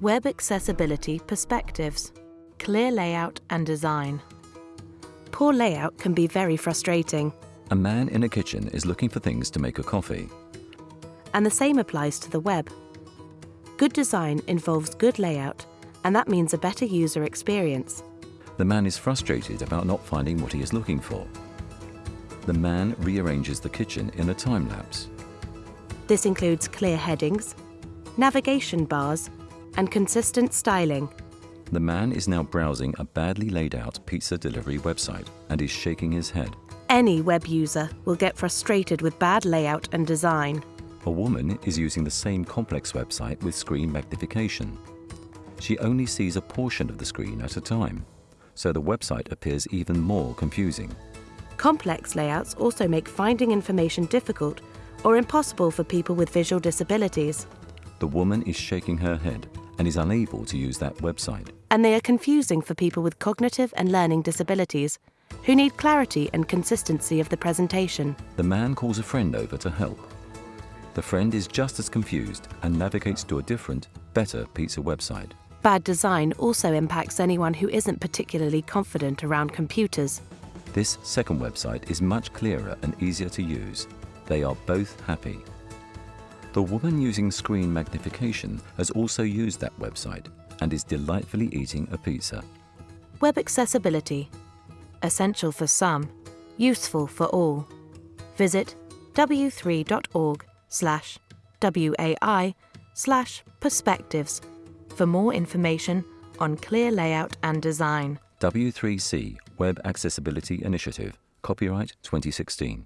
Web Accessibility Perspectives Clear Layout and Design. Poor layout can be very frustrating, A man in a kitchen is looking for things to make a coffee. and the same applies to the web. Good design involves good layout, and that means a better user experience. The man is frustrated about not finding what he is looking for. The man rearranges the kitchen in a time lapse. This includes clear headings, navigation bars, and consistent styling. The man is now browsing a badly laid out pizza delivery website and is shaking his head. Any web user will get frustrated with bad layout and design. A woman is using the same complex website with screen magnification. She only sees a portion of the screen at a time, so the website appears even more confusing. Complex layouts also make finding information difficult or impossible for people with visual disabilities, The woman is shaking her head and is unable to use that website. and they are confusing for people with cognitive and learning disabilities who need clarity and consistency of the presentation. The man calls a friend over to help. The friend is just as confused and navigates to a different, better pizza website. Bad design also impacts anyone who isn't particularly confident around computers. This second website is much clearer and easier to use. They are both happy. The woman using screen magnification has also used that website and is delightfully eating a pizza. Web accessibility. Essential for some, useful for all. Visit w3.org slash WAI slash perspectives for more information on clear layout and design. W3C Web Accessibility Initiative, copyright 2016.